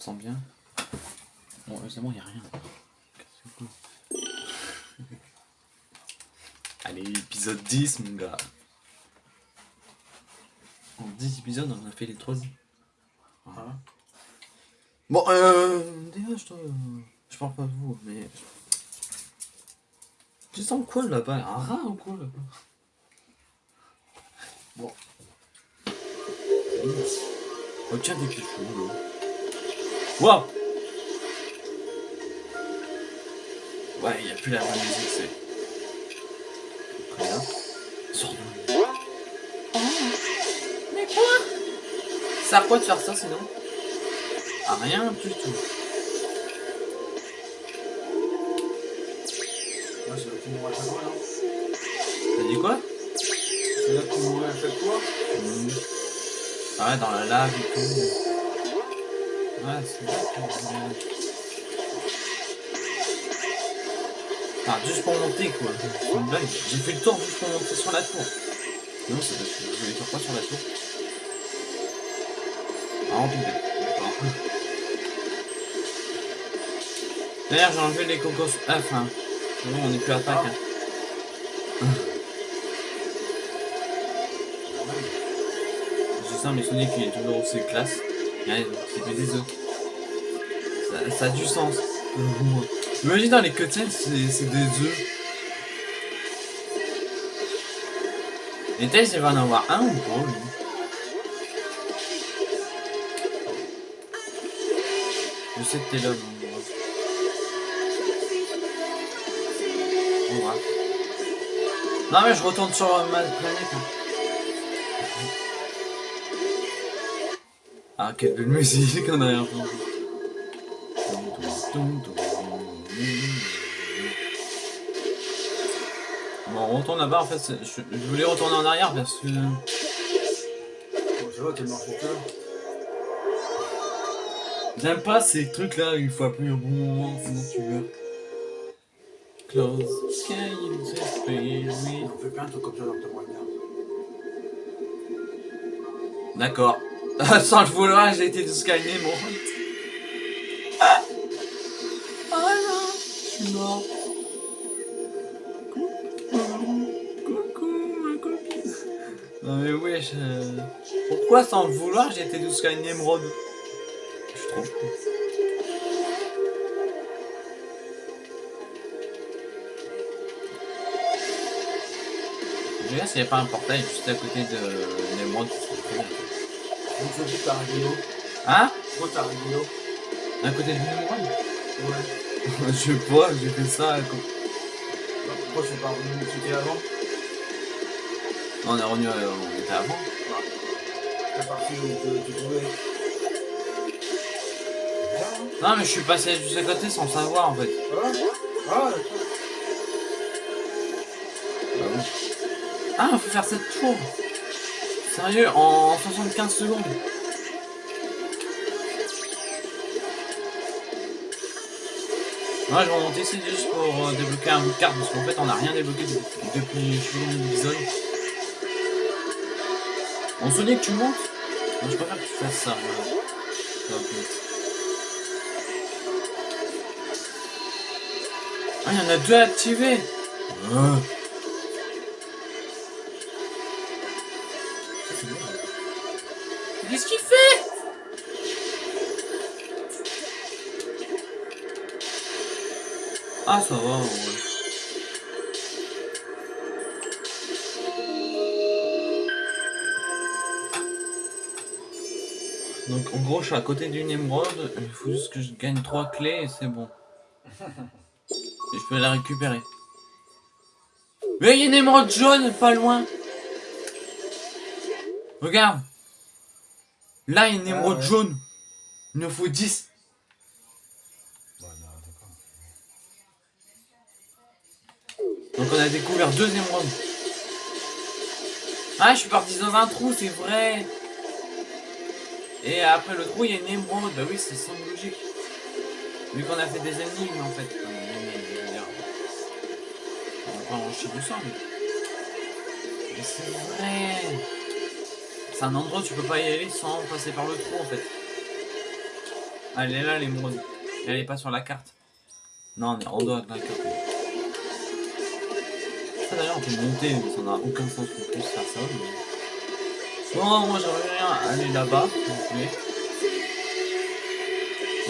me sens bien. Bon, heureusement, il n'y a rien. Allez, épisode 10, mon gars. En 10 épisodes, on a fait les 3 Voilà. Bon, euh. Dégage, toi. Je parle pas de vous, mais. Tu sens quoi là-bas? Un rat ou quoi là-bas? Bon. Oh, tiens, des pichous, là. Waouh Ouais, il n'y a plus la vraie musique, c'est. Très bien. Mais quoi Ça à quoi de faire ça sinon Ah, rien du tout. Ouais, c'est là que tu mourrais à chaque fois, non T'as dit quoi C'est là que tu mourrais à chaque fois Mmh. Ah ouais, dans la lave et tout. Ouais, c'est Enfin, juste pour monter quoi. Une blague. J'ai fait le tour juste pour monter sur la tour. Non, c'est parce que je voulais faire quoi sur la tour? Ah, en. D'ailleurs, j'ai enlevé les cocos. Ah, enfin. bon, on n'est plus à Pâques. Hein. C'est ça, mais Sonic il est toujours aussi classe. Ouais, c'est que des œufs. Ça, a du sens. Imagine dans les cutscenes, c'est des œufs. Et Tails, il va en avoir un ou pas, lui Je sais que t'es là, ouais. Non, mais je retourne sur ma planète. hein. Ah, quelle belle musique en arrière-plan. Bon, on retourne là-bas, en fait, je, je voulais retourner en arrière parce que... Bon, va, t'es mort pour toi. J'aime pas ces trucs-là, il faut appeler au bon moment, sinon tu meurs. Close, can you just be with- On fait plein de trucs comme ça dans ta moyen. D'accord. Sans le vouloir, j'ai été une émeraude. Ah non, je suis mort. Coucou, ma copine. Non mais wesh. euh, Pourquoi sans le vouloir, j'ai été jusqu'à une émeraude Je suis trop con. Je regarde s'il n'y a pas un portail juste à côté de l'émeraude. serait très bien. Donc, ça t'as un guino. Hein Pourquoi t'as un guino À côté de l'émeraude Ouais. Je sais pas, j'ai fait ça. à co- Pourquoi c'est pas revenu c'était avant On est revenu, euh, on était avant. T'es parti où tu- trouvais Non, mais je suis passé juste à côté sans savoir en fait. Ah, ah d'accord. Ah, faut faire cette tour. Sérieux, en 75 secondes. Moi, je vais remonter ici juste pour euh, débloquer un bout de carte parce qu'en fait, on n'a rien débloqué de- depuis je combien d'épisodes. On se dit que tu montes? Je préfère que tu fasses ça. Ah, il y en a deux activés Ah. Qu'est-ce Ah, ça va, ouais. Donc, en gros, je suis à côté d'une émeraude. Il faut juste que je gagne trois clés et c'est bon. Et je peux la récupérer. Mais il y a une émeraude jaune pas loin. Regarde. Là, il y a une Ah émeraude ouais. jaune. Il nous faut 10. Ouais, non, d'accord. Donc on a découvert deux émeraudes. Ah, je suis parti dans un trou, c'est vrai. Et après le trou, il y a une émeraude. Bah oui, ça semble logique. Vu qu'on a fait des énigmes en fait. Dire. On chier du sang, mais. Mais c'est vrai. C'est un endroit où tu peux pas y aller sans passer par le trou en fait. Ah, elle est là, l'émeraude. Elle est pas sur la carte. Non, on est en dehors de la carte. D'ailleurs, on peut monter, mais ça n'a aucun sens qu'on puisse faire ça. Bon, moi j'aimerais bien aller là-bas. Mais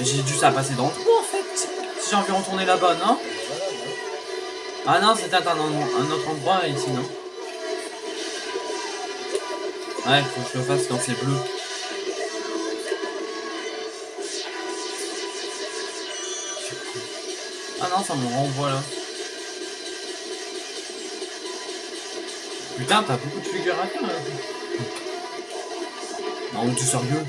J'ai dû ça passer dans le en fait. Si j'ai envie de retourner là-bas, non? Ah non, c'était un, un autre endroit ici, non? Ouais, faut que je le fasse quand c'est bleu. Ah non, ça me renvoie là. Putain, t'as beaucoup de figures à faire. Non, mais tu sérieux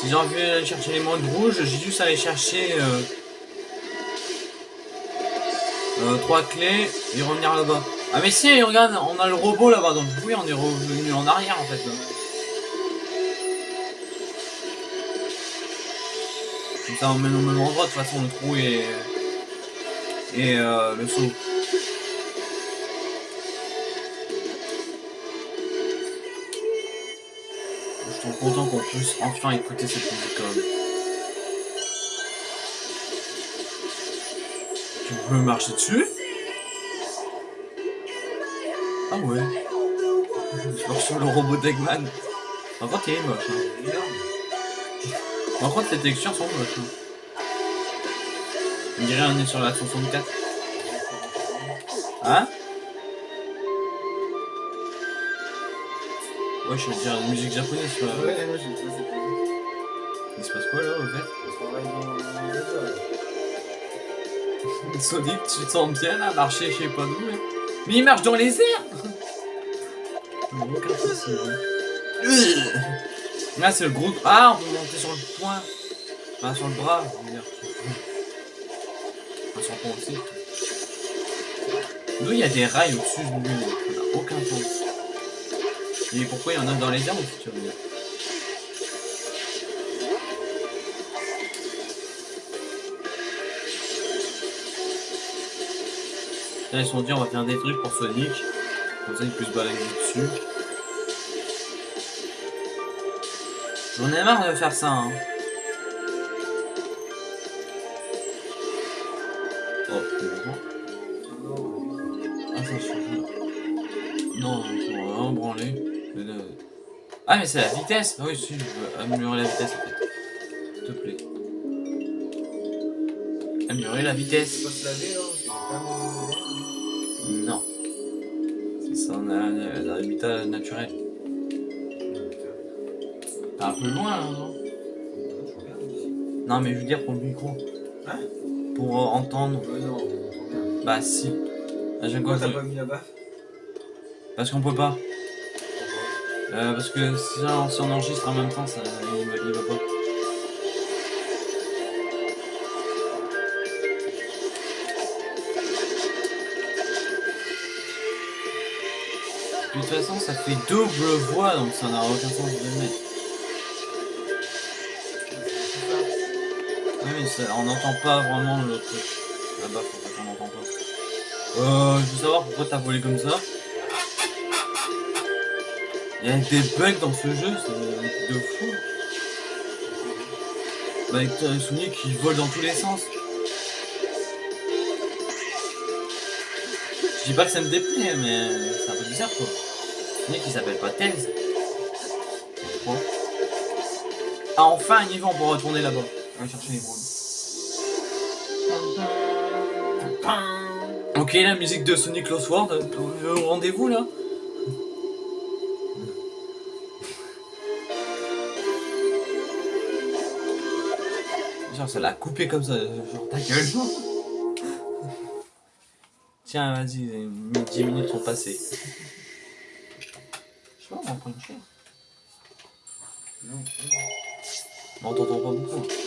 Si j'ai envie d'aller chercher les modes rouges, j'ai juste à aller chercher euh, euh, trois clés et revenir là-bas. Ah mais si, regarde, on a le robot là-bas, donc oui, on est revenu en arrière en fait. là. Ça, on mène au même endroit, de toute façon, le trou et, et euh, le saut. Je suis content qu'on puisse enfin écouter cette musique même. Tu peux marcher dessus? Ah ouais. Je sur le robot contre, il est moche. Hein. Par contre, les textures sont moches. hein. On dirait on est sur la 64. Hein? Ouais, je veux dire la musique japonaise, tu vois. Ouais, moi j'ai trouvé cette musique. Il se passe quoi là, au fait? Dans les là. Sonic, tu te sens bien là, marcher je sais pas d'où là. Mais il marche dans les airs aucun souci. Là c'est le gros... Ah, on peut monter sur le point. Enfin, sur le bras, je veux dire. Enfin, sur le point aussi. D'où il y a des rails au-dessus de lui, ça n'a aucun sens. Et pourquoi il y en a dans les airs aussi, tu veux dire Là, ils se sont dit, on va faire des trucs pour Sonic. Comme ça, il peut se balader dessus. J'en ai marre de faire ça, hein. Oh. Ah, ça. Non, on va vraiment branler. Ah, mais c'est la vitesse Ah Oui, si, je veux améliorer la vitesse, en fait. S'il te plaît. Améliorer la vitesse. C'est pas mauvais. Non. C'est son euh, habitat naturel. Peu loin là, non mais je veux dire pour le micro. Hein Pour euh, entendre. Non, on. Bah, si. Ah, j'ai Pourquoi quoi t'as pas mis la baffe? Parce qu'on peut pas. Euh, parce que si on, si on enregistre en même temps, ça, il, va- il va pas. De toute façon, ça fait double voix, donc ça n'a aucun sens de le mettre. Ça- on n'entend pas vraiment le truc. Là-bas, pour ça qu'on n'entend pas. Euh, je veux savoir pourquoi t'as volé comme ça. Il y a des bugs dans ce jeu, c'est de fou. Bah, avec euh, Sonic qui vole dans tous les sens. Je dis pas que ça me déplaît, mais c'est un peu bizarre quoi. Sonic il s'appelle pas Tails. Pourquoi? Ah, enfin un niveau, on peut retourner là-bas. On va chercher les bronzes. Ok, la musique de Sonic Lost World, euh, au rendez-vous là. Genre, ça l'a coupé comme ça, genre ta gueule. Tiens, vas-y, les 10 minutes sont passées. Je sais pas, on va prendre une chaise. Non. On t'entend pas beaucoup.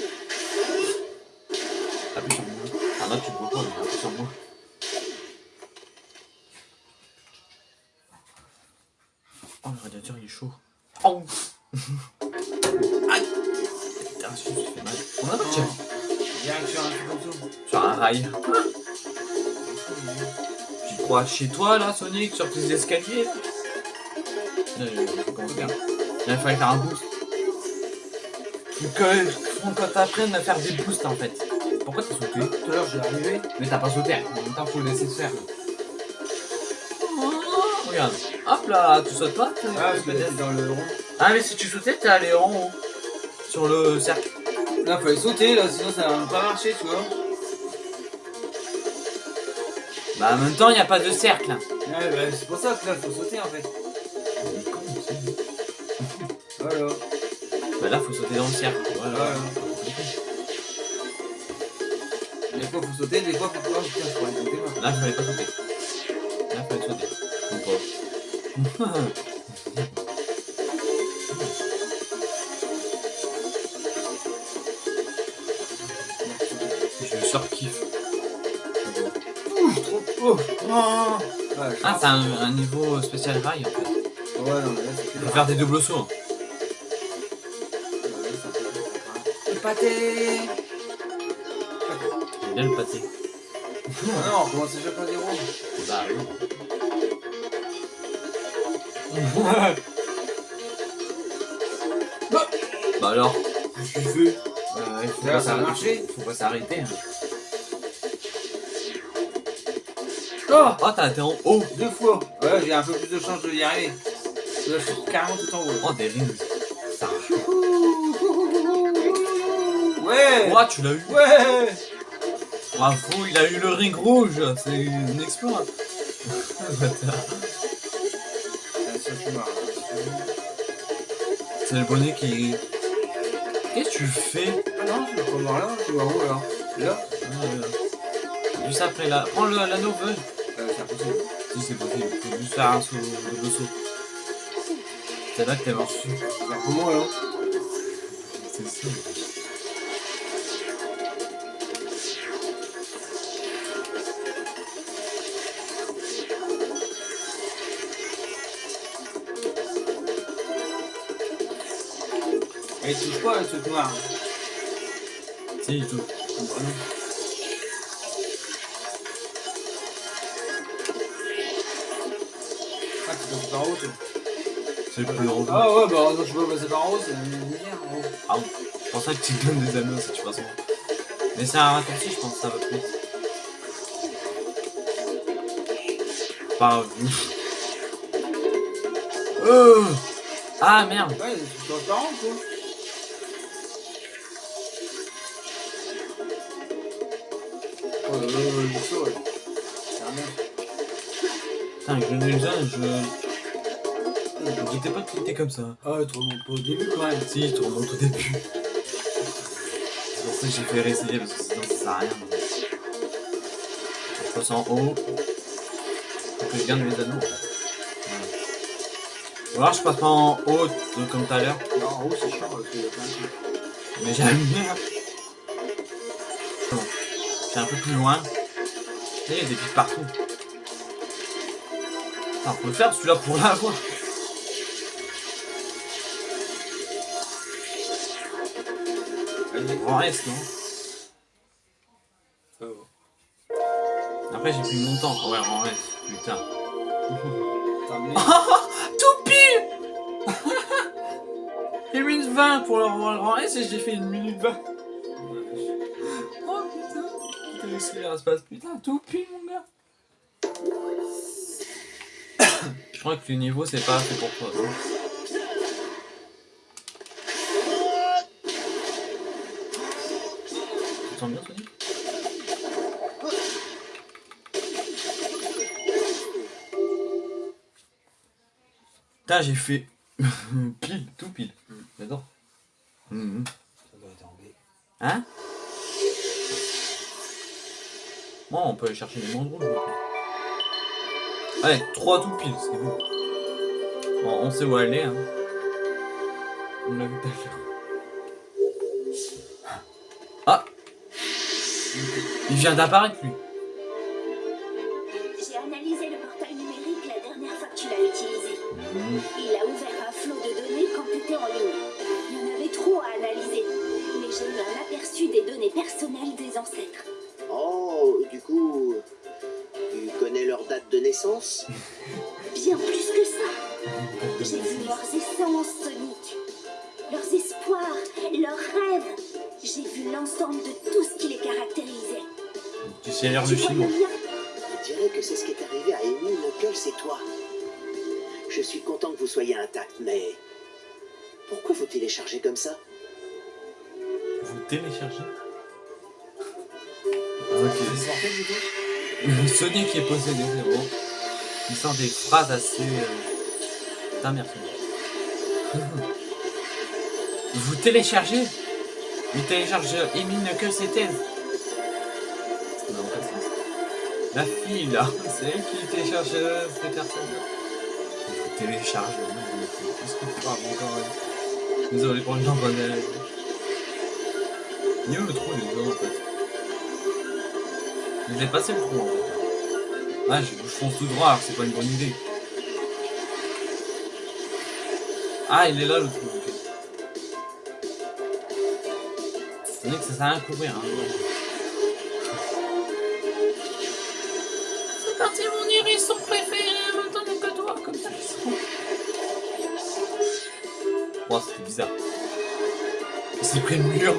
Chez toi là, Sonic, sur tes escaliers là il fallait faire un boost. Faut que t'apprennes à faire des boosts en fait. Pourquoi t'as sauté? Tout à l'heure, j'ai arrivé. Mais t'as pas sauté. En même temps, faut le laisser se faire. Regarde. Hop là, tu sautes pas Ah, je peut-être dans le rond. Ah, mais si tu sautais, t'es allé en haut. Sur le cercle. Là, fallait sauter, là, sinon ça va pas marcher, tu vois. Bah, en même temps, il a pas de cercle. Ouais, bah, c'est pour ça que là, faut sauter en fait. Voilà. Bah, là, faut sauter dans le cercle. Voilà. Voilà. Des fois, faut sauter, des fois, faut pas. Putain, je pourrais sauter moi. Là, fallait pas sauter. Là, fallait sauter. Oh. Ouais, Ah, c'est un, un niveau spécial rail en fait. Ouais, non, mais là, c'est Il faut faire des doubles sauts. hein. Le pâté est là le pâté. Ah non, on commence déjà par zéro. Bah oui. bah alors Qu'est-ce que tu fais? Euh, il faut Là, pas ça a marché Faut pas s'arrêter. hein. Oh Oh, t'as été en haut. Deux fois Ouais, j'ai un peu plus de chance de y arriver. Je suis carrément tout en haut. Oh, des rings. Ça. Ouais Oh, tu l'as eu. Ouais Bravo, il a eu le ring rouge. C'est une exploit. Ah. C'est le bonnet qui. Qu'est-ce que tu fais? Ah non, je vais pas voir là, je vais voir où alors Là? Euh, Juste après là. Prends le- l'anneau veuve. Si c'est possible, faut juste faire un saut, double saut. C'est là que t'es mort. Comment alors C'est ça. Et il touche pas le truc noir? Si, il touche. C'est plus drôle. Ah ouais, bah que je peux passer par en haut, c'est la misère en haut. Ah oui. C'est pour ça que tu te donnes des anneaux si tu passes en haut. Mais c'est un raccourci, je pense, ça va plus vite. Pas vu. Euh ah merde Ouais, c'est transparent quoi. Comme ça. Ah, tu remontes pas au début quand même. Si, il te remonte au début. C'est pour ça que j'ai fait réessayer, parce que sinon ça sert à rien. Je passe en haut. Faut que je garde mes anneaux. en fait. Voilà. Ou alors je passe pas en haut, comme tout à l'heure. Non, en haut c'est chiant parce qu'il y a plein de trucs. Mais j'aime bien. Bon. Je suis un peu plus loin. Et il y a des pics partout. On peut le faire celui-là pour l'avoir. Allez. En reste, non va. Après, j'ai mon temps. Ouais, en reste. Putain. Amené Tout pile une 20 pour le rang S et j'ai fait une minute 20. Oh putain Qu'est-ce qui se passe Putain, tout pile mon gars Je crois que le niveau c'est pas fait pour toi. non Sens bien Sonic Putain, j'ai fait pile, tout pile. J'adore. Mhm. Ça doit être en B. Hein? Bon, on peut aller chercher les maintenant. Allez, 3 tout pile, c'est bon. Bon, on sait où aller. Hein. On l'a vu tout à l'heure. Il vient d'apparaître lui. J'ai analysé le portail numérique la dernière fois que tu l'as utilisé. Mhm. Il a ouvert un flot de données quand tu étais en ligne. Il y en avait trop à analyser. Mais j'ai eu un aperçu des données personnelles des ancêtres. Oh, du coup, tu connais leur date de l'essence Bien plus que ça. J'ai vu leurs essences, Sais l'air du vois film. Je dirais que c'est ce qui est arrivé à Amy, Knuckles et toi. Je suis content que vous soyez intact, mais... Pourquoi vous téléchargez comme ça? Vous téléchargez? C'est Ok. Sonic qui est possédé, c'est bon. Il sort des phrases assez. Euh... Putain, merci. Vous téléchargez? Il télécharge Amy Knuckles et Tails. La fille là, c'est elle qui télécharge ces personnes. Vous télécharge, qu'est-ce que tu parles encore ouais. Désolé pour le qu'on est. Il où le trou les gars en fait J'ai passé le trou en fait. Ah, je, je fonce tout droit alors c'est pas une bonne idée. Ah, il est là le trou. C'est vrai que ça sert à rien courir. Hein. S'est pris le mur.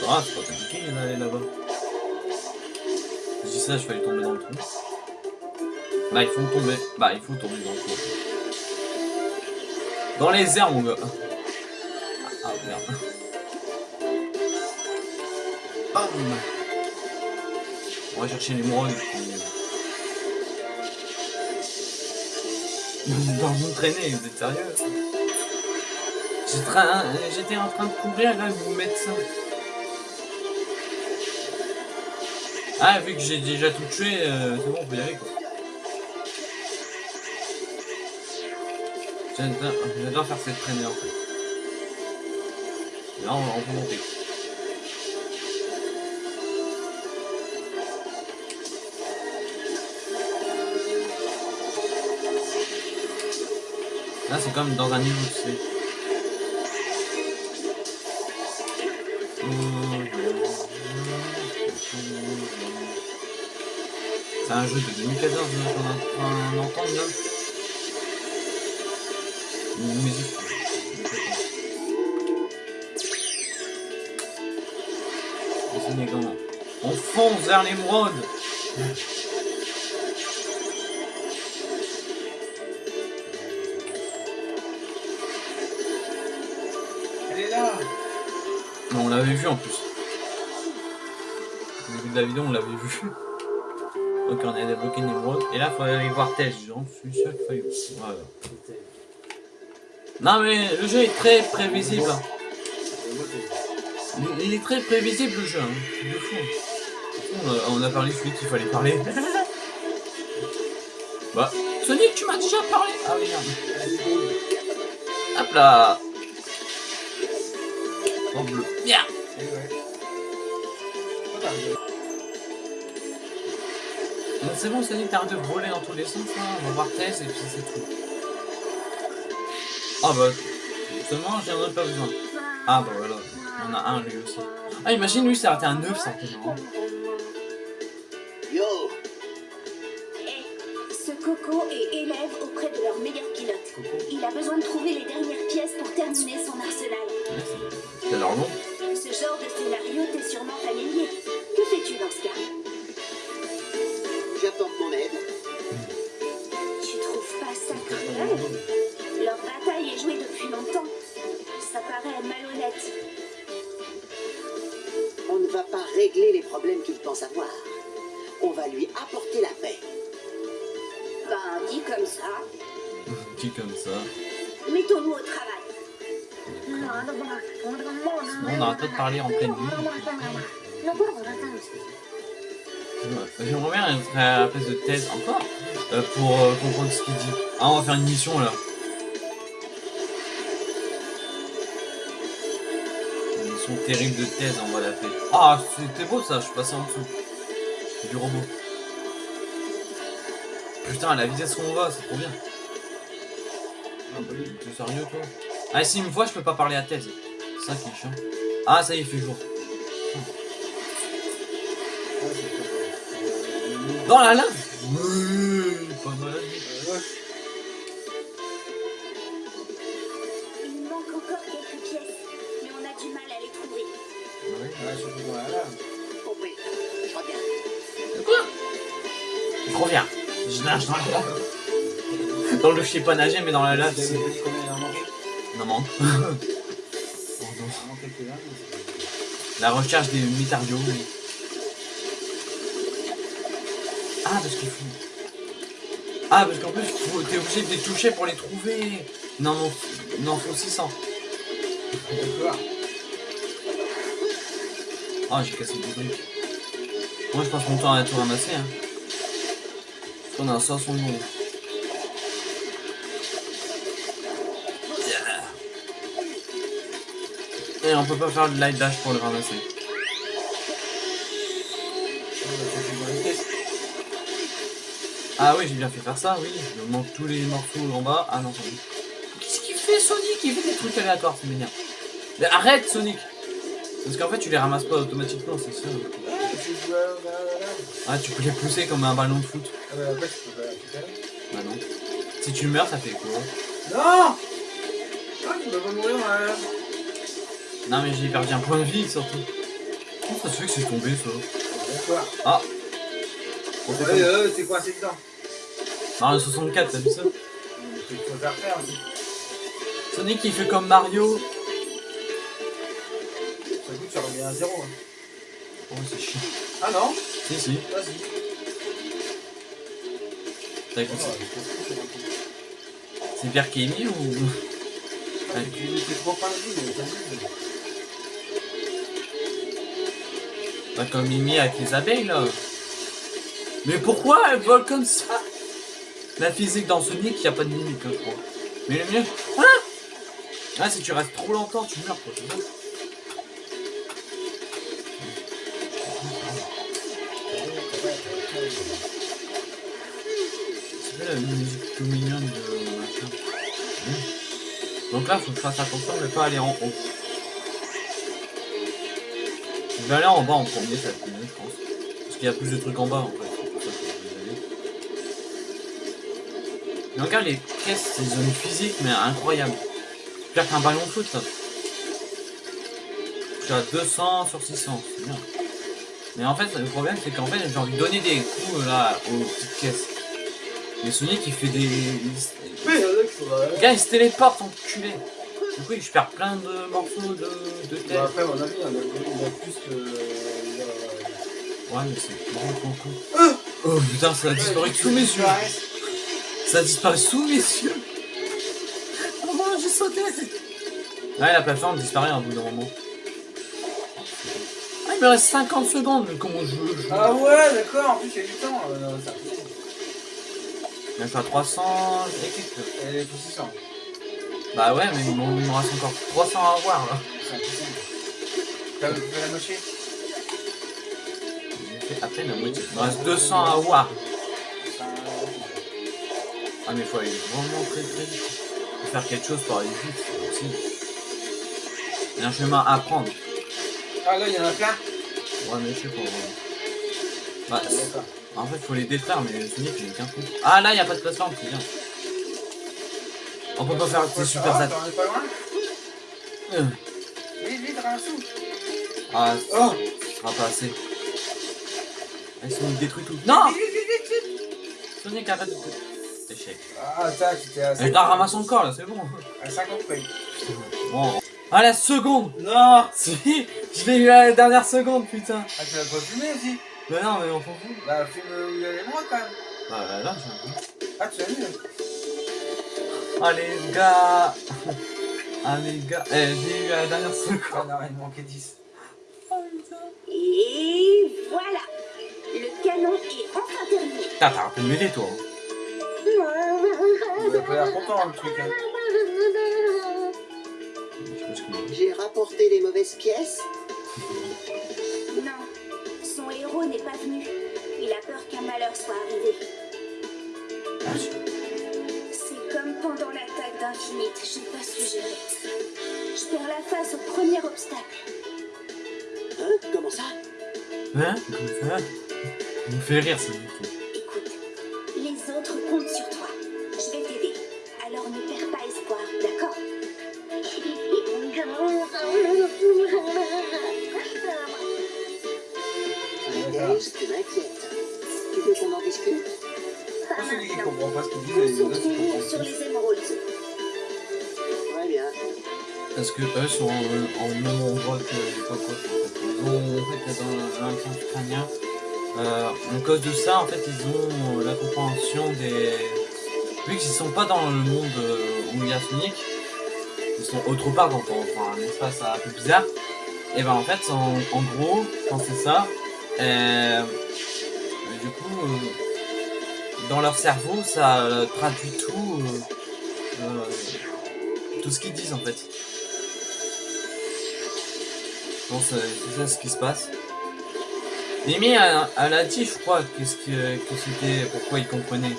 Va, c'est pas compliqué d'aller là-bas. Je dis ça, je failli tomber dans le trou. Bah, il faut tomber. Bah, il faut tomber dans le trou. Dans les airs, mon gars. Ah, ah, merde. Bam On va chercher les vous traîner, vous êtes sérieux J'étais en train de courir, là, vous mettez ça. Ah, vu que j'ai déjà tout tué, euh, c'est bon, on peut y aller, quoi. J'adore faire cette traînée, en fait. Là, on, on peut monter. Là, c'est comme dans un niveau. C'est un jeu de 2014 qu'on est en train d'entendre là. Une musique. On fonce vers l'émeraude en plus. Au début de la vidéo, on l'avait vu. Ok, on a débloqué émeraude. Et là, il faut aller voir Tej. J'en suis sûr qu'il fallait. Non, mais le jeu est très prévisible. hein. Il- est très prévisible le jeu. Hein. De fou. On a, parlé celui qu'il fallait parler. bah, Sonic, tu m'as déjà parlé. Ah merde. Hop là. En bleu. Bien. C'est bon, Sonic, t'arrêtes de voler dans tous les sens, là. On va voir Tess et puis c'est tout. Ah bah, justement, j'en ai pas besoin. Ah bah voilà, on a un lui aussi. Ah, imagine lui, ça aurait été un 9 certainement. Yo Eh, ce Coco est élève auprès de leur meilleur pilote. Il a besoin de trouver les dernières pièces pour terminer son arsenal. J'apporte mon aide. Tu trouves pas ça cruel Leur bataille est jouée depuis longtemps. Ça paraît malhonnête. On ne va pas régler les problèmes qu'il pense avoir. On va lui apporter la paix. Ben, dit comme ça, Dit comme ça. mettons-nous au travail. on n'arrête pas de parler en pleine nuit. J'aimerais bien être à la place de Ted encore euh, pour euh, comprendre ce qu'il dit. Ah, on va faire une mission là. Une mission terrible de Ted, on va l'appeler. Ah, c'était beau ça, je suis passé en dessous. Du robot. Putain, à la vitesse qu'on va, c'est trop bien. T'es sérieux toi? Ah, si une fois je peux pas parler à. C'est ça qui est chiant. Ah, ça y est, il fait jour. Dans la lave Oui, pas mal. Il manque encore quelques pièces, mais on a du mal à les trouver. Ouais, ouais, surtout dans la lave. Compris. Je reviens. De quoi Je reviens. Je nage dans la lave. Dans le je sais pas nager, mais dans la lave, C'est Non, non. Manque La recherche des mitarios. oui. Ah, parce qu'il faut... Ah, parce qu'en plus, t'es obligé de les toucher pour les trouver. Non, non, non, faut 600. c'est- D'accord. Ah, j'ai cassé le truc. Moi, je passe mon temps à tout ramasser. Hein. On a un 500 secondes. Yeah. Et on peut pas faire le light dash pour le ramasser. Ah oui, j'ai bien fait faire ça, oui. Il me manque tous les morceaux en bas. Ah non, Sonic. Qu'est-ce qu'il fait, Sonic? Il fait des trucs aléatoires, c'est m'énerve. Mais arrête, Sonic Parce qu'en fait, tu les ramasses pas automatiquement, c'est ça. Ah, tu peux les pousser comme un ballon de foot. Ah, bah après, je peux pas. Bah non. Si tu meurs, ça fait quoi? Non Ah, tu vas pas mourir lave. Non, mais j'ai perdu un point de vie, surtout. Comment ça se fait que c'est tombé, ça? Ah fait Ouais, euh, t'es coincé dedans? Mario 64, t'as vu ça. Sonic, il fait comme Mario. Ça coûte, ça revient à zéro. hein. Oh, c'est chiant. Ah non Si, si. Vas-y. T'as écouté c'est Pierre qui est mis ou... Ah, tu t'es trop pas mais t'as vu. Pas comme Mimi avec les abeilles, là. Mais pourquoi elles volent comme ça La physique dans Sonic, il a pas de limite, je crois. Mais le mieux... Ah Ah, si tu restes trop longtemps, tu meurs, quoi. c'est la musique tout mignonne de. Mmh. Donc là, faut que je fasse attention de ne pas aller en haut. Je vais aller en bas en premier, ça va être mieux, je pense. Parce qu'il y a plus de trucs en bas, en fait. Mais regarde les caisses, c'est une zone physique, mais incroyable. Pire qu'un ballon de foot, ça. Suis à 200 sur 600, c'est bien. Mais en fait, le problème, c'est qu'en fait, j'ai envie de donner des coups, là, aux petites caisses. Mais Sonic, il fait des... Oui, gars, il se téléporte, enculé. Du coup, je perds plein de morceaux de, de tête. Bah, après, à mon avis, il y en a, il y en a plus que. euh, Ouais, mais c'est complètement con. Oh putain, ça a disparu sous mes yeux. Ça a disparu sous mes yeux. Oh j'ai sauté. Ouais, la plateforme disparaît à bout d'un moment. Ah, il me reste 50 secondes, mais comment je veux je- Ah ouais, d'accord, en plus, il y a du temps. Euh, non, ça Je suis à 300 équipes. Elle est pour 600. Bah ouais, mais il me reste encore 300 à avoir là. C'est impossible. T'as vu la moitié? J'ai fait à peine la moitié. Il me reste 200 à avoir. Ah, mais faut aller vraiment très très vite. Faut faire quelque chose pour aller vite, c'est possible. Il y a un chemin à prendre. Ah là, il y en a plein Ouais, mais je sais pas. Bah, Ah, en fait, faut les détruire, mais Sonic, il est qu'un coup. Ah, là, il y a pas de plateforme, c'est bien. On peut pas faire des super loin Euh. Vite, vite, ramasse-tout Ah, Oh ce sera pas assez. Ah, Sonic détruit tout. Non Sonic, arrête de... Échec. Ah, tac, c'était à Mais je la ramasse encore, là, c'est bon. À 50 près. Bon. Ah, la seconde Non Si Je l'ai eu à la dernière seconde, putain Ah, tu l'as pas fumé aussi? Bah non, mais on s'en fout. Bah, fume où il y a les mois quand même. Bah là, j'ai un peu. Ah, tu l'as vu Allez, les gars Ah, les gars Eh, j'ai eu à la dernière seconde. Ah non, il manquait 10. Oh, putain Et voilà Le canon est enfin terminé. Putain, t'as un peu de mêlée, toi. hein. Il a pas l'air content le truc. Hein. J'ai rapporté les mauvaises pièces. Non, son héros n'est pas venu. Il a peur qu'un malheur soit arrivé. C'est comme pendant l'attaque d'Infinite, j'ai pas su gérer. Je perds la face au premier obstacle. Hein Comment ça? Hein? Comme ça? Il me fait rire, ça. Comptent sur toi. Je vais t'aider. Alors ne perds pas espoir, d'accord? Thèse, tu m'inquiètes. Tu veux qu'on en discute Pas celui qui comprend pas ce qu'il dit, Concentrons-nous comprennent. sur les émeraudes. Très bien. Parce que eux sont en, en même endroit que les fait. Ils ont, en fait, dans l'implant crânien, euh, en cause de ça, en fait, ils ont euh, la compréhension des... Vu qu'ils sont pas dans le monde euh, où il y a Sonic, ils sont autre part dans un espace un peu bizarre, et ben en fait, en, gros, quand c'est ça, euh, du coup, euh, dans leur cerveau, ça euh, traduit tout, euh, euh, tout ce qu'ils disent en fait. Je pense que c'est ça ce qui se passe. Mimi, elle, elle a dit, je crois, qu'est-ce que, que c'était, pourquoi il comprenait.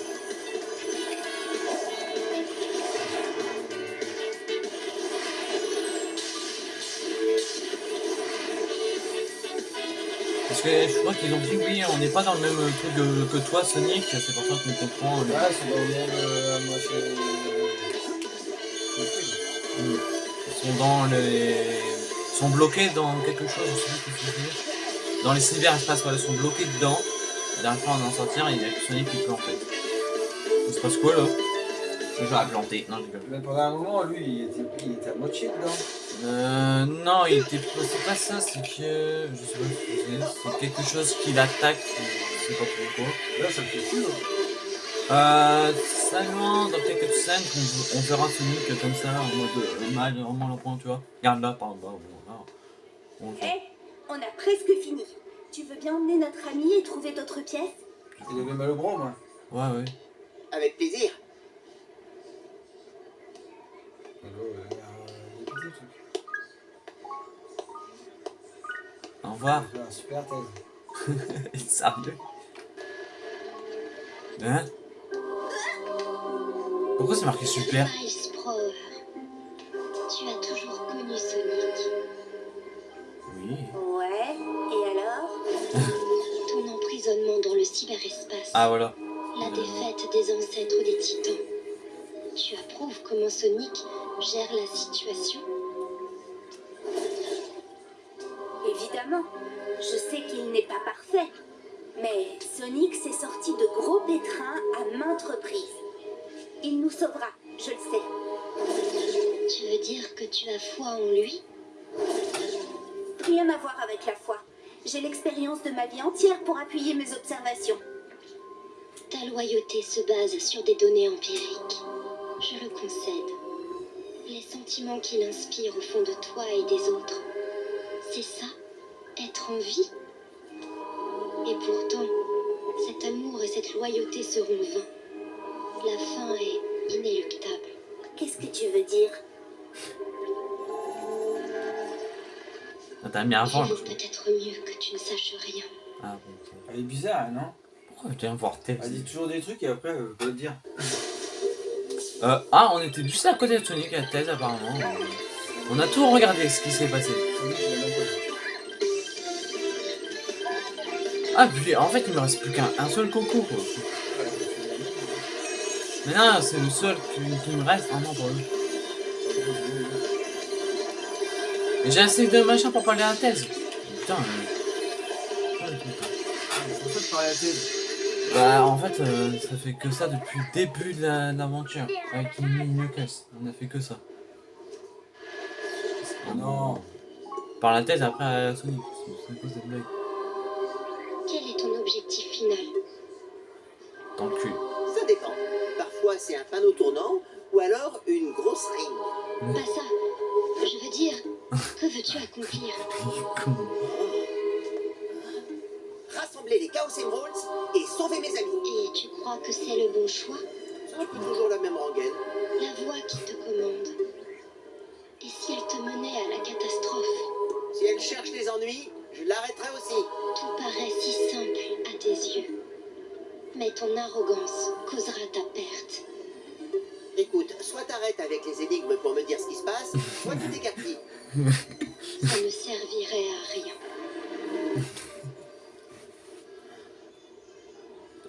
Parce que je crois qu'ils ont dit, oui, on n'est pas dans le même truc que, que toi, Sonic, c'est pour ça qu'on comprend. Ouais, c'est dans le monde euh, moitié. Ils sont dans les. ils sont bloqués dans quelque chose, je sais plus ce que je veux dire. Dans les cyberespaces, voilà, ils sont bloqués dedans. La dernière fois, on en sortir, il y a que Sonic qui peut en fait. Il se passe quoi là? Je vais la planter. Non, je rigole. Mais pendant un moment, lui, il était, il était à moitié dedans. Euh. Non, il était. C'est pas ça, c'est que. Je sais pas ce que c'est. C'est quelque chose qui l'attaque, je sais pas pourquoi. Là, ça me fait fou. hein. Euh. Seulement dans quelques scènes, on, on verra Sonic comme ça, en mode euh, mal, vraiment le point, tu vois. Regarde là, par bas, bon, là. On le. On a presque fini. Tu veux bien emmener notre ami et trouver d'autres pièces? Il avait mal au bras, moi. Ouais, ouais. Avec plaisir. Au revoir. Il super thèse. Sérieux Hein? Pourquoi c'est marqué super? Tu as toujours connu Sonic. Ouais, et alors Ton emprisonnement dans le cyberespace, Ah voilà. la défaite des ancêtres des titans. Tu approuves comment Sonic gère la situation? Évidemment, je sais qu'il n'est pas parfait. Mais Sonic s'est sorti de gros pétrins à maintes reprises. Il nous sauvera, je le sais. Tu veux dire que tu as foi en lui? Rien à voir avec la foi. J'ai l'expérience de ma vie entière pour appuyer mes observations. Ta loyauté se base sur des données empiriques. Je le concède. Les sentiments qu'il inspire au fond de toi et des autres. C'est ça Être en vie Et pourtant, cet amour et cette loyauté seront vains. La fin est inéluctable. Qu'est-ce que tu veux dire? Ah, T'as mis avant. Vaut peut-être mieux que tu ne saches rien. Ah bon. Elle est bizarre, non? Pourquoi je viens voir tes Elle dit toujours des trucs et après, elle veut pas le dire? euh, Ah, on était juste à côté de Sonic à thèse apparemment. On a tout regardé ce qui s'est passé. Ah, puis en fait, il me reste plus qu'un un seul coco quoi. Mais non, c'est le seul qui, qui me reste. Ah non, pas lui. J'ai assez de machin pour parler à la thèse. Putain. putain. C'est pour ça que je parlais à la thèse. Bah en fait euh, ça fait que ça depuis le début de la- de l'aventure avec Mimi Knuckles. On a fait que ça. Non. Par la tête après à Sonic. C'est à cause des blagues. Quel est ton objectif final? Dans le cul. Ça dépend. Parfois, c'est un panneau tournant ou alors une grosse rime. Pas ça. Veux-tu accomplir Rassembler les Chaos Emeralds et sauver mes amis. Et tu crois que c'est le bon choix? Ce n'est plus toujours la même rengaine. La voix qui te commande. Et si elle te menait à la catastrophe? Si elle cherche les ennuis, je l'arrêterai aussi. Tout paraît si simple à tes yeux. Mais ton arrogance causera ta perte. Écoute, soit t'arrêtes avec les énigmes pour me dire ce qui se passe, soit tu t'écartilles. Ça ne servirait à rien.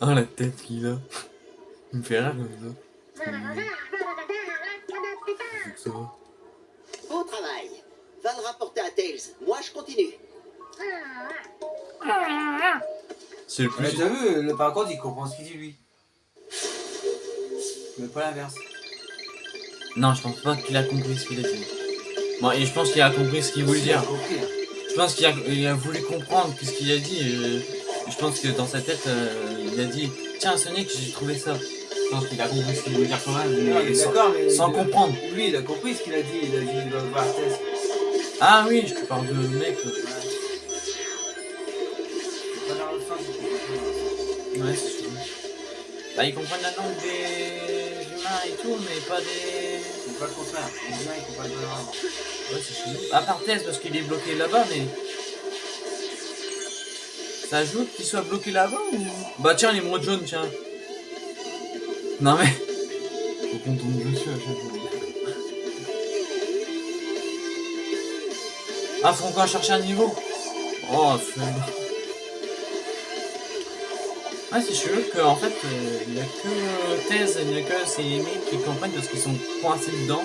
Oh la tête qu'il a. Il me fait rire comme ça. Faut que ça va. Beau travail. Va le rapporter à Tails. Moi, je continue. C'est le Mais plus. t'as vu, le par contre, il comprend ce qu'il dit lui. Mais pas l'inverse. Non, je pense pas qu'il a compris ce qu'il a dit. Bon, et je pense qu'il a compris ce qu'il voulait dire. hein. Je pense qu'il a, il a voulu comprendre ce qu'il a dit. et je pense que dans sa tête, euh, il a dit Tiens, Sonic, j'ai trouvé ça. Je pense qu'il a compris ce qu'il voulait dire quand même. Non, mais sans, d'accord, mais. sans il- comprendre. Lui, il a compris ce qu'il a dit. Il a dit il va voir Tess. Ah oui, je te parle de mec. euh. Ouais, c'est sûr. Bah, ils comprennent la langue des humains et tout, mais pas des. Pas le contraire. Les humains, ils comprennent pas la langue. Ouais, c'est chelou. À part Tess, parce qu'il est bloqué là-bas, mais. Ça ajoute qu'il soit bloqué là-bas ou? Bah, tiens, l'émeraude jaune, tiens. Non, mais. Faut qu'on tombe dessus à chaque fois. Ah, faut encore chercher un niveau Oh, c'est. Ouais, c'est chelou que, en fait, il n'y a que Thèse, il n'y a que mecs qui comprennent parce qu'ils sont coincés dedans.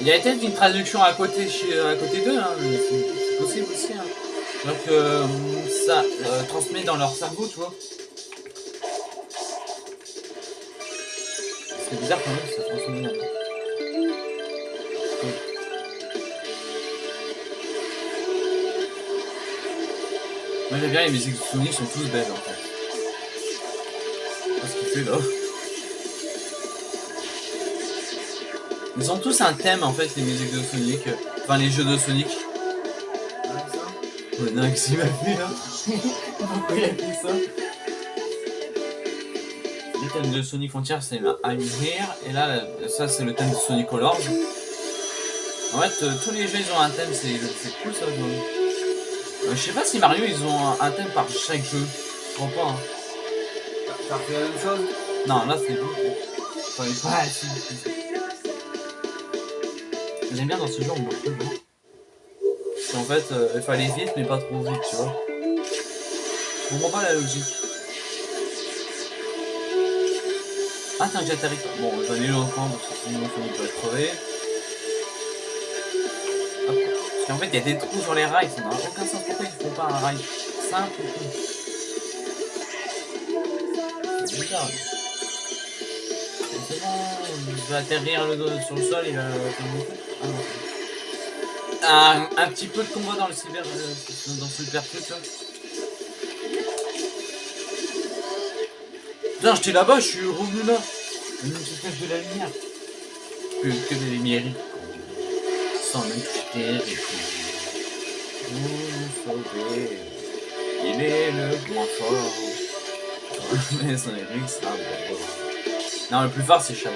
Il y a peut-être une traduction à côté, à côté d'eux, hein, c'est possible aussi. Hein. Donc euh, ça euh, transmet dans leur cerveau, tu vois. C'est bizarre quand même, ça transmet. Moi j'aime bien les musiques de Sonic sont tous belles en fait. Je sais pas ce qu'il fait là. Ils ont tous un thème en fait les musiques de Sonic, enfin les jeux de Sonic. Ouais, non, qu'est-ce qu'il m'a fait là Pourquoi il a fait ça Le thème de Sonic Frontier c'est I'm Here, et là, ça c'est le thème de Sonic Colors. En fait, euh, tous les jeux ils ont un thème, c'est cool ça. Euh, je sais pas si Mario ils ont un, un thème par chaque jeu. Je crois pas. Hein. T'as- T'as refait la même chose Non, là c'est il est pas assez. J'aime bien dans ce jeu, on toujours. Parce qu'en fait, euh, il aller vite, mais pas trop vite, tu vois. Je comprends pas la logique. Ah, tiens, j'atterris pas. Bon, j'en ai eu longtemps parce que sinon Sonic va crever. Parce qu'en fait, il y a des trous sur les rails, ça n'a aucun sens. Pourquoi ils font pas un rail simple et C'est bizarre. C'est bon, il va atterrir le dos sur le sol, il va une coup. Ah. Un, un petit peu de combat dans le cyber, euh, dans super truc là. Putain, j'étais là-bas, je suis revenu là. Une cache de la lumière. Que, que des lumières. Même. Il est le moins fort. Mais son Eric. Non, le plus fort c'est Shadow.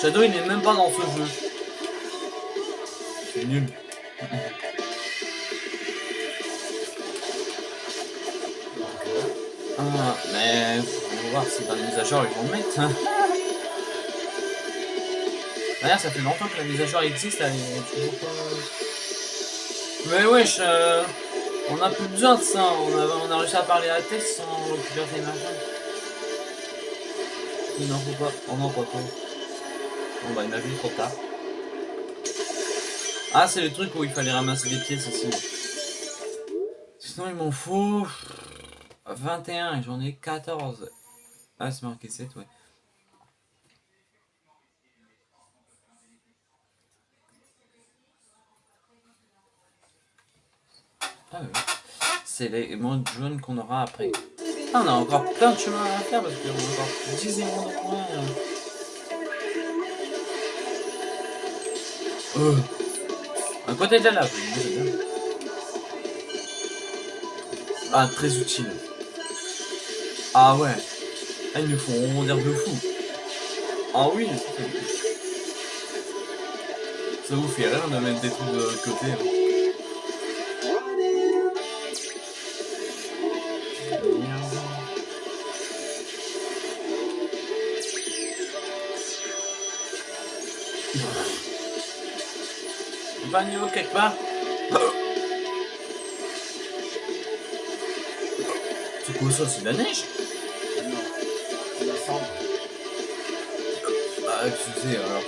Shadow il n'est même pas dans ce jeu. C'est nul. Ah, mais faut voir si dans les mises à jour ils vont le mettre. hein. D'ailleurs, ça fait longtemps que la mise à jour existe, elle est toujours pas. Mais wesh, euh, on a plus besoin de ça. On a, on a réussi à parler à la tête sans récupérer ces machins. Il n'en faut pas. Oh non, pas trop. Bon bah, il m'a vu trop tard. Ah, c'est le truc où il fallait ramasser des pièces aussi. Sinon, il m'en faut 21 et j'en ai 14. Ah, c'est marqué 7, ouais. Ah ouais. C'est les mondes jaunes qu'on aura après. Ah, on a encore plein de chemin à faire parce qu'on a encore 10 émeraudes en moins. Euh. Un côté de j'aime bien. Ah, très utile. Ah ouais. Ah, ils nous font rebondir de fou. Ah oui. Ça vous fait rire de mettre des trucs de côté. hein. Niveau quelque part C'est quoi ça C'est de la neige? Non. C'est la cendre. Ah, excusez alors.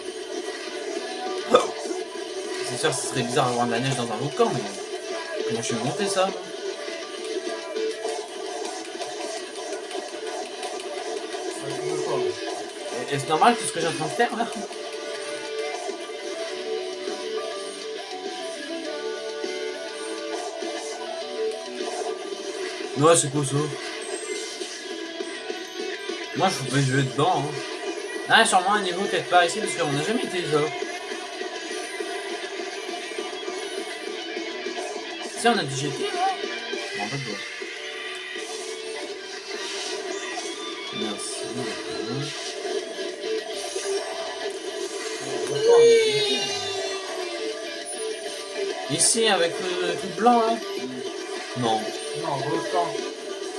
C'est sûr, ce serait bizarre d'avoir de la neige dans un volcan, mais comment je vais monter ça? Et- Est-ce normal tout ce que j'ai en train de faire là? Ouais, c'est quoi ça Moi, je peux jouer dedans. Hein. Ah, sûrement un niveau quelque part ici, parce qu'on n'a jamais été là. Si, on a dit GT là Non, pas de doigt. Merci. Pas, Ici, avec le truc blanc là.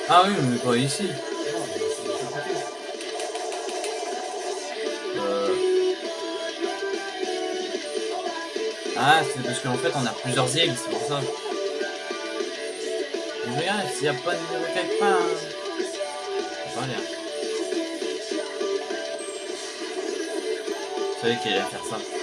Ah oui, mais pas ici. Euh... Ah, c'est parce qu'en fait, on a plusieurs îles, c'est pour ça. Mais regarde, s'il n'y a pas de niveau quelque part. hein. Pas rien. Je savais qu'il allait faire ça.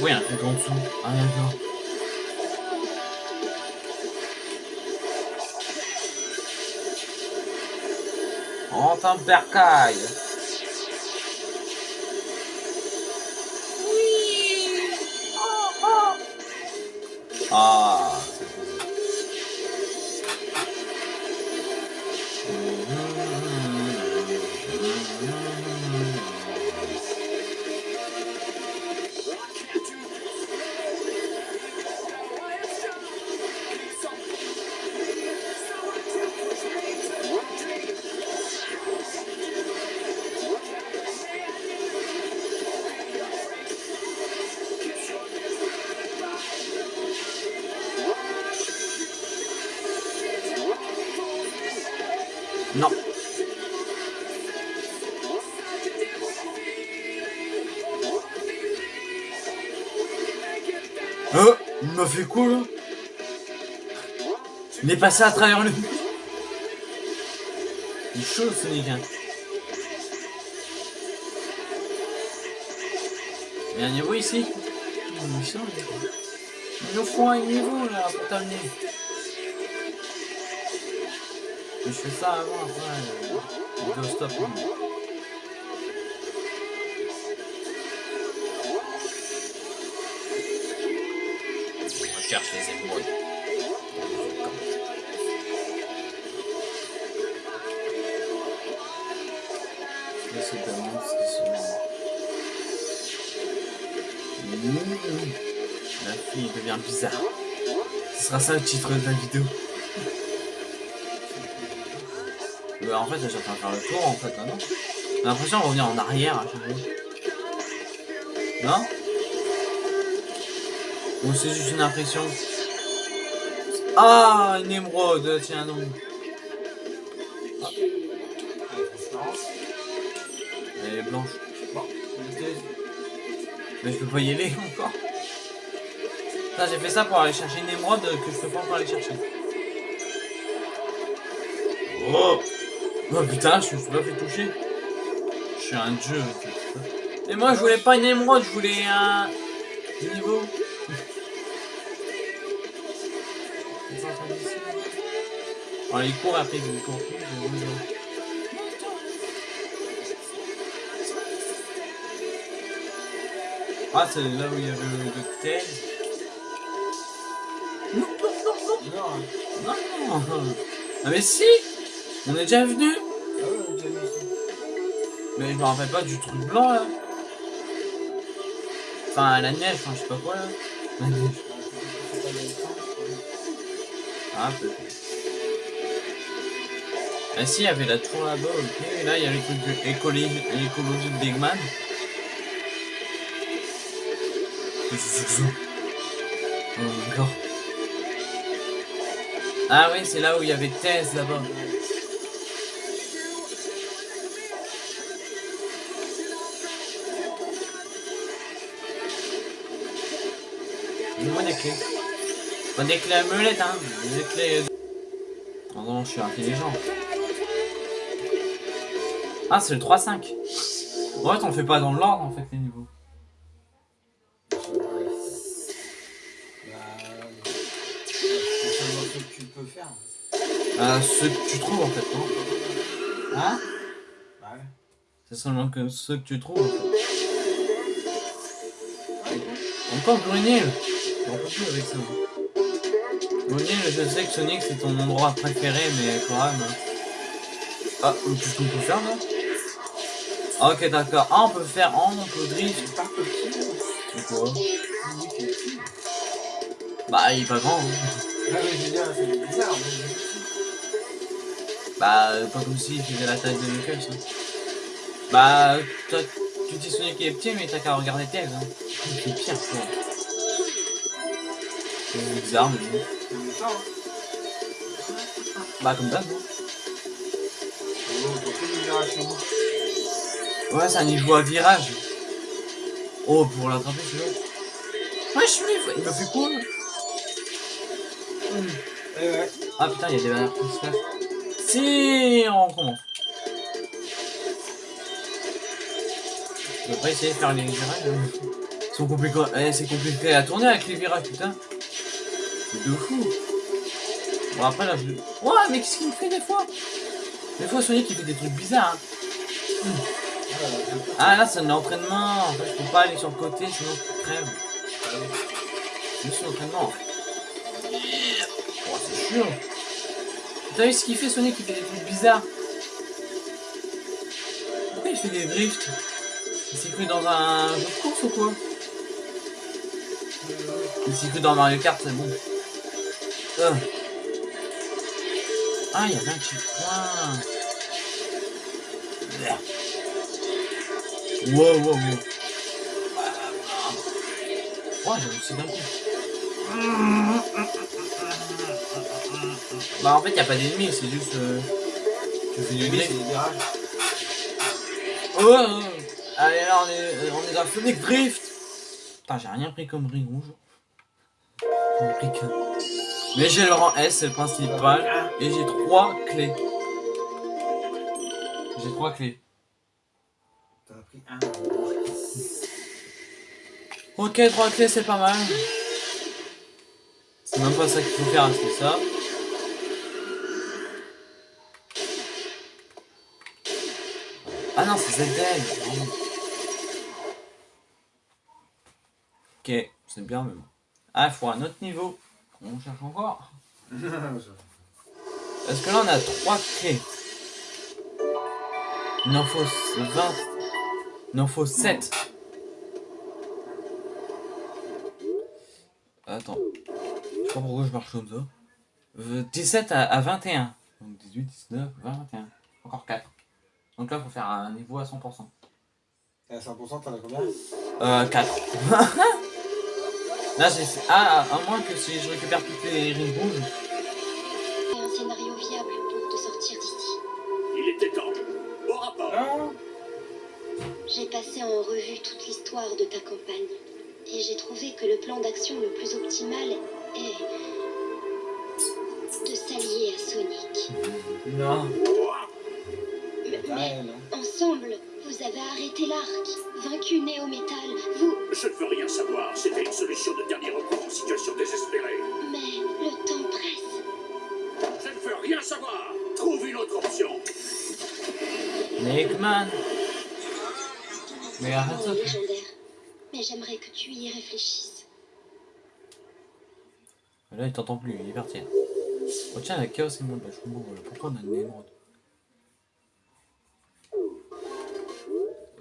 Oui, un truc en dessous. Ah, d'accord. En temps percaille. Il est passé à travers le... Il est chaud Sonic hein. Il y a un niveau ici Il nous faut un niveau là pour t'amener. Je fais ça avant, après, euh, vidéo stop. hein. Je recherche les émeraudes. Bizarre. Ce sera ça le titre de la vidéo. Euh, en fait, de faire le tour, en fait, hein, non J'ai l'impression de revenir en arrière à chaque fois. Non Ou c'est juste une impression Ah, une émeraude, tiens donc. Transparence. Elle est blanche. Mais je peux pas y aller encore. J'ai fait ça pour aller chercher une émeraude que je peux pas encore aller chercher. Oh Oh putain, je me suis pas fait toucher. Je suis un dieu. Et moi, je voulais pas une émeraude, je voulais un... Niveau. Oh, il court après, il court. Ah, c'est là où il y avait le thèse. Ah mais si On est déjà venu. Mais je me rappelle pas du truc blanc là. Enfin la neige, enfin je sais pas quoi là. Ah peut-être. Ah si, il y avait la tour là-bas, ok. Et là il y a les trucs de écologie, écologie d'Eggman. Qu'est-ce que c'est que ça? Oh. Ah oui, c'est là où il y avait Thèse là-bas. Donne-moi des clés. Pas des clés à meulette, hein. Des clés... Oh je suis intelligent. Ah, c'est le 3-5. En fait, on fait pas dans l'ordre, en fait, Euh, ce que tu trouves, en fait, non Hein Bah ouais. C'est seulement que ce que tu trouves, en fait. Encore Brunil On peut plus avec ça. Brunil, je sais que Sonic, c'est ton endroit préféré, mais quand même... Ah, qu'est-ce qu'on peut faire, là Ah, Ok, d'accord. Ah, on peut faire... Ah, on peut drift. C'est pas petit. C'est quoi? Sonic est petit. Bah, il est pas grand, hein. Ah mais je veux dire, c'est bizarre. mais- Bah, euh, pas comme s'il faisait la taille de Knuckles. Hein. Bah, toi, tu dis Sonic qui est petit, mais t'as qu'à regarder Tails. Hein. C'est pire, quoi. C'est bizarre, mais bon. Hein. Bah, comme d'hab, moi. Ouais, c'est un niveau à virage. Oh, pour l'attraper, celui-là. Ouais, je suis Il m'a fait quoi ouais. Ah putain, il y a des bananes qui se passent. Si, on recommence. Je pas essayer de faire les virages. hein. Ils sont compliqués. Eh, c'est compliqué à tourner avec les virages, putain. C'est de fou. Bon, après là, je. Ouais, mais qu'est-ce qu'il me fait des fois? Des fois, Sonic il fait des trucs bizarres. hein. Ah, là, c'est un entraînement. En fait, je peux pas aller sur le côté, sinon je crève. C'est juste l'entraînement. Oh, c'est chiant. T'as vu ce qu'il fait, Sonic? Il fait des trucs bizarres. Pourquoi il fait des drifts? Il s'est cru dans un jeu de course ou quoi? Il s'est cru dans Mario Kart, c'est bon. Euh. Ah, il y un checkpoint. Merde. Wow, wow, wow. Ouais, j'ai réussi d'un coup. Bah en fait y a pas d'ennemis, c'est juste euh, tu fais du virages. Oh, oh. Allez là on est, on est dans Sonic Drift. Putain j'ai rien pris comme riz rouge. J'en ai pris qu'un. Mais j'ai le rang S, c'est le principal. Et j'ai trois clés. J'ai trois clés. T'en as pris un. Ok, trois clés c'est pas mal. C'est même pas ça qu'il faut faire, c'est ça. Ah non, c'est pardon. Ok, c'est bien, mais bon. Ah, il faut un autre niveau. On cherche encore. Parce que là, on a trois clés. Il en faut 20. Il en faut 7. Attends. Je sais pas pourquoi je marche comme ça. Euh, 17 à, à 21. Donc 18, 19, 20, 21. Encore 4. Donc là, faut faire un niveau à 100%. Et à 100%, t'en as combien? Euh, 4. là, j'ai. Ah, à moins que si je récupère toutes les rings rouges. Un scénario viable pour te sortir d'ici. Il était temps. Au rapport. Non J'ai passé en revue toute l'histoire de ta campagne. Et j'ai trouvé que le plan d'action le plus optimal est de s'allier à Sonic. Non. Mais, ensemble, vous avez arrêté l'arc, vaincu Néo Metal, vous... Je ne veux rien savoir. C'était une solution de dernier recours en situation désespérée. Mais le temps presse. Je ne veux rien savoir. Trouve une autre option. Eggman. Mais arrête Ton ça. nom est légendaire. Mais j'aimerais que tu y réfléchisses. Là, il t'entend plus, il est parti. Oh tiens, la chaos je comprends voilà. pourquoi on a une émeraude?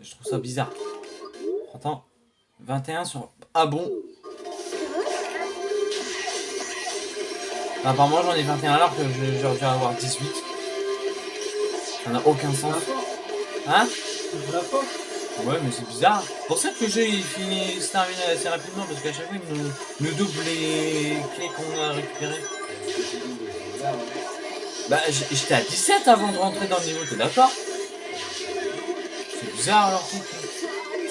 Je trouve ça bizarre. Attends, 21 sur... Ah bon Apparemment j'en ai 21 alors que j'aurais dû avoir 18. Ça n'a aucun sens. Hein Ouais mais c'est bizarre. C'est pour ça que le jeu il finit se termine assez rapidement parce qu'à chaque fois il nous, nous double les clés qu'on a récupérées. Bah j'étais à 17 avant de rentrer dans le niveau, t'es d'accord? Bizarre alors.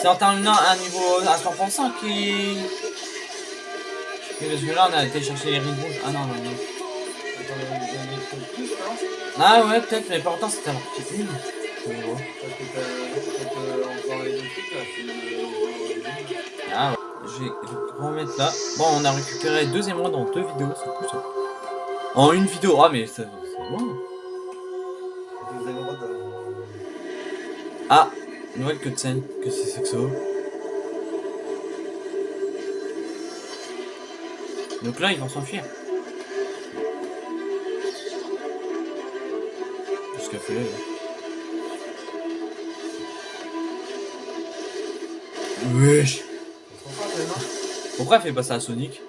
C'est en terminant un niveau à 100% qui... Parce que là, on a été chercher les rides rouges. Ah non, non, non. En en Ah ouais, peut-être, mais pourtant, c'était en là, c'est le- Ah ouais. Je vais remettre là. Bon, on a récupéré deux émeraudes dans deux vidéos, c'est cool ça. En une vidéo, ah mais ça- c'est bon. Euh, Ah, nouvelle cutscene. Qu'est-ce que c'est que ça Donc là, ils vont s'enfuir. Qu'est-ce qu'elle fait là Wesh Pourquoi elle fait pas ça à Sonic?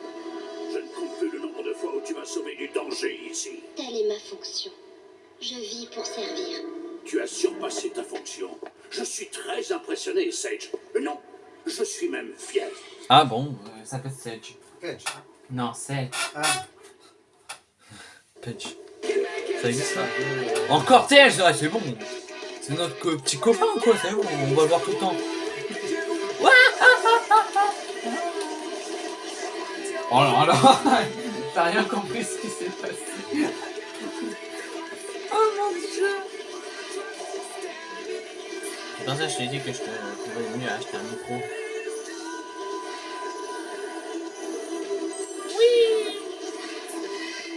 Ah bon, euh, ça s'appelle Sedge. Fetch. Non, Sedge. Ah, Sedge. Ça existe ça? Encore Sedge, ouais, c'est bon. C'est notre co- petit copain quoi, c'est bon, on va le voir tout le temps. Oh là là T'as rien compris ce qui s'est passé. oh mon dieu C'est pour ça que je t'ai dit que je te mieux acheter un micro.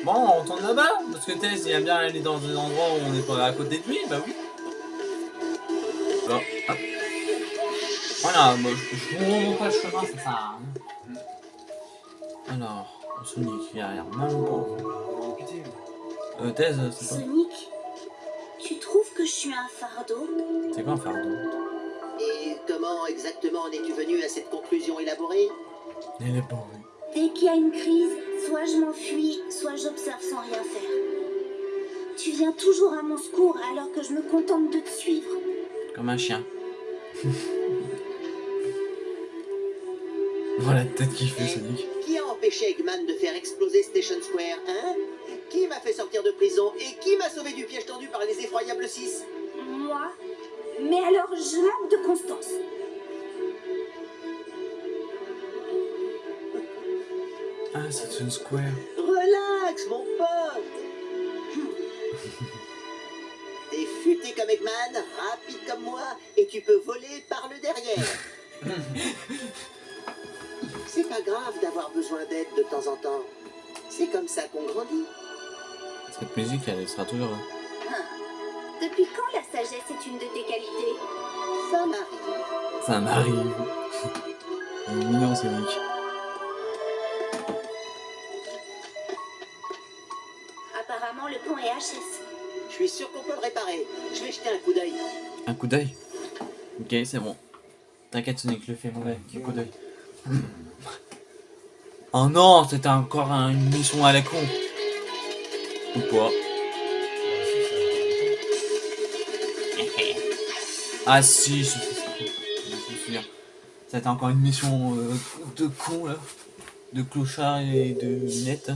Bon, on tourne là-bas Parce que Tess, il aime bien aller dans des endroits où on n'est pas à côté de lui, bah oui. Là, hop. Voilà, moi, je je vous remonte pas le chemin, ça sert à rien. Alors, Sonic, il a l'air mal ou pas pitié. Euh, Tess, c'est quoi? Sonic, tu trouves que je suis un fardeau? C'est quoi un fardeau? Et comment exactement en es-tu venu à cette conclusion élaborée? Il est pas oui. Dès qu'il y a une crise, soit je m'enfuis, soit j'observe sans rien faire. Tu viens toujours à mon secours alors que je me contente de te suivre. Comme un chien. voilà la tête qu'il fait, Sonic. Qui a empêché Eggman de faire exploser Station Square, hein? Qui m'a fait sortir de prison Et qui m'a sauvé du piège tendu par les effroyables 6 Moi? Mais alors je manque de constance. Ah, c'est une square. Relax, mon pote T'es futé comme Eggman, rapide comme moi, et tu peux voler par le derrière. C'est pas grave d'avoir besoin d'aide de temps en temps. C'est comme ça qu'on grandit. Cette musique, elle sera toujours là. Depuis quand la sagesse est une de tes qualités? Ça m'arrive. Ça m'arrive. Il est mignon, Sonic. Je suis sûr qu'on peut le réparer. Je vais jeter un coup d'œil. Un coup d'œil. Ok, c'est bon. T'inquiète, Sonic, je le fais, mon gars. Un coup d'œil. Oh non, c'était encore un- une mission à la con. Ou pas. Ah si. Je. C'était encore une mission euh, de con là. De clochard et de net.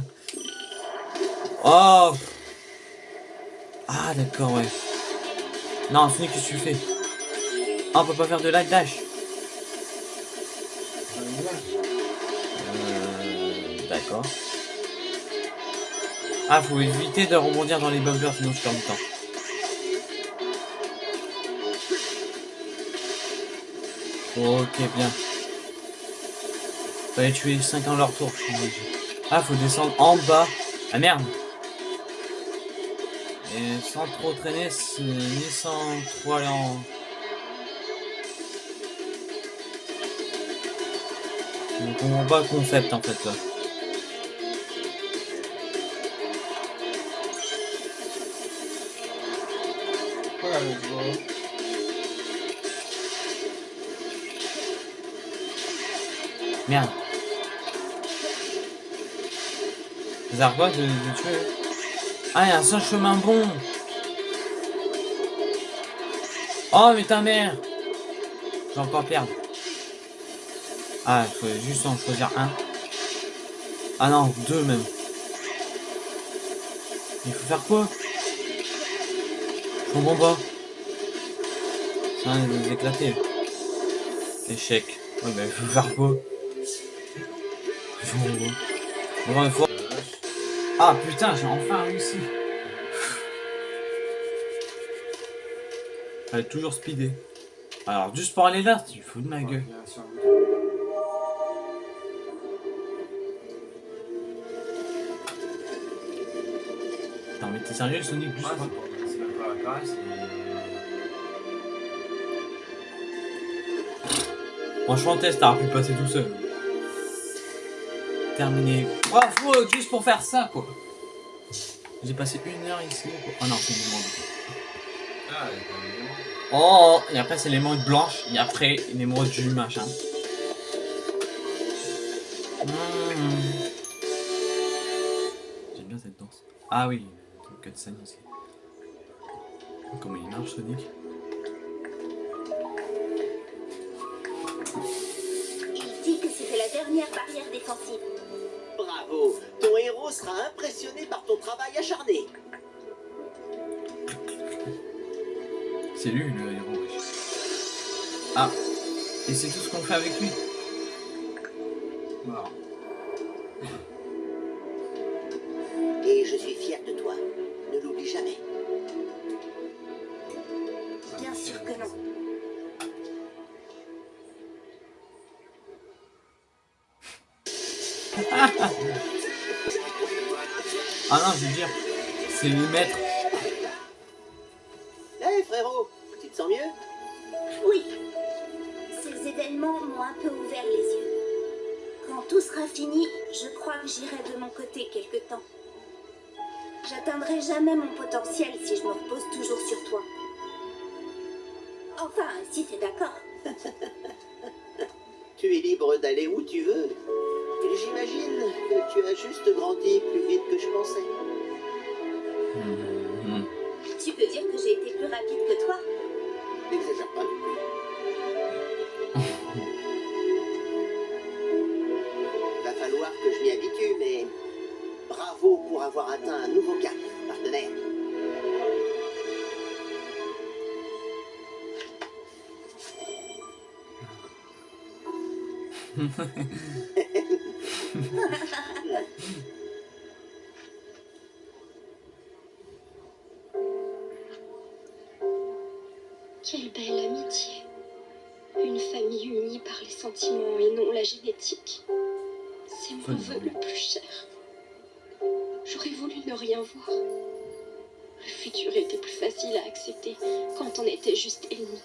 Oh Ah d'accord, ouais. Non, Sonic, qu'est-ce que tu fais Ah, on peut pas faire de light dash. Euh, D'accord. Ah, faut éviter de rebondir dans les bumpers, sinon je perds du temps. Ok, bien. Fallait tuer 5 en leur tour. je suis. Ah, faut descendre en bas. Ah merde sans trop traîner, ni sans trop aller en... Je comprends pas le concept en fait là. Merde. À quoi de, de tuer Ah, il y a un seul chemin bon Oh, mais ta mère Je vais encore perdre. Ah, il faut juste en choisir un. Ah non, deux même. Il faut faire quoi? Je comprends pas. Ça va nous éclater. Échec. Ouais, mais il faut faire quoi? Je comprends pas. Bon, faut- Ah putain, j'ai enfin réussi. Fallait toujours speeder. Alors, juste pour aller là, tu fous de ma gueule. Attends, mais t'es sérieux, Sonic juste Ouais, pour- c'est pour- c'est même pas la caresse, c'est- Franchement, test, t'aurais pu passer tout seul. Terminé. Bravo, juste pour faire ça, quoi. J'ai passé une heure ici. Pour... Oh non, c'est une émeraude. Oh, et après, c'est l'émeraude blanche. Et après, une émeraude du machin. Mmh. J'aime bien cette danse. Ah oui, le cutscene aussi. Comment il marche, Sonic et c'est tout sera fini, je crois que j'irai de mon côté quelque temps. J'atteindrai jamais mon potentiel si je me repose toujours sur toi. Enfin, si t'es d'accord. Tu es libre d'aller où tu veux. Et j'imagine que tu as juste grandi plus vite que je pensais. Mhm. Tu peux dire que j'ai été plus rapide que toi N'exagère pas falloir que je m'y habitue, mais bravo pour avoir atteint un nouveau cap, partenaire. Quelle belle amitié. Une famille unie par les sentiments et non la génétique. Mon vœu le plus cher. J'aurais voulu ne rien voir. Le futur était plus facile à accepter quand on était juste ennemis.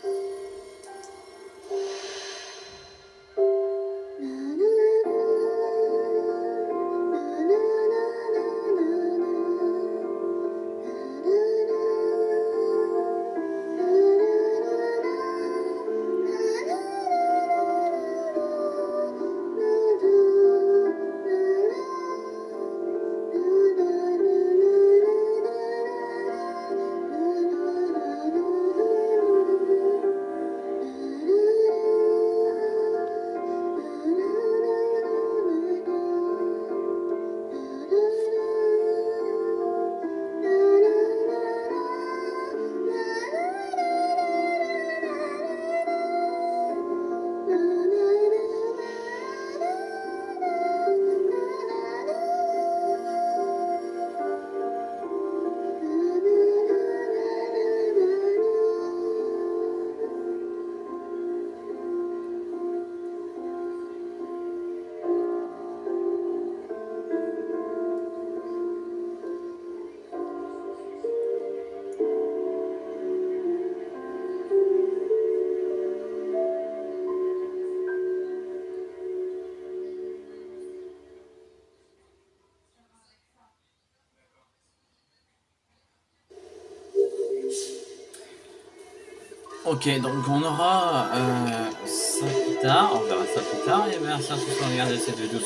Ok, donc on aura euh, ça plus tard, on verra ça plus tard, et merci à tous d'avoir regardé cette vidéo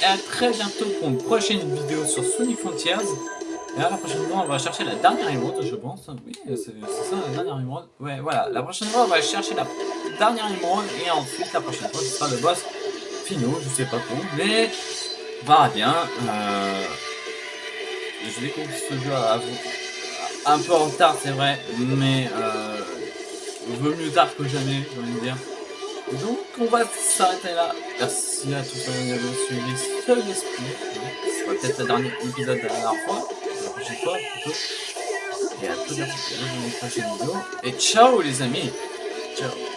et à très bientôt pour une prochaine vidéo sur Sonic Frontiers. Et là, la prochaine fois, on va chercher la dernière émeraude, je pense. Oui, c'est c'est ça, la dernière émeraude. Ouais, voilà, la prochaine fois, on va chercher la dernière émeraude, et ensuite, la prochaine fois, ce sera le boss finaux, je sais pas trop, mais va bien. Euh, je découvre ce jeu à, à- un peu en retard, c'est vrai, mais euh, mieux tard que jamais, j'ai envie de dire. Donc, on va s'arrêter là. Merci à tous d'avoir suivi ce l'esprit. Ce sera peut-être le dernier épisode de la dernière fois. La prochaine fois, plutôt. Et à tout bientôt dans une prochaine vidéo. Et ciao les amis Ciao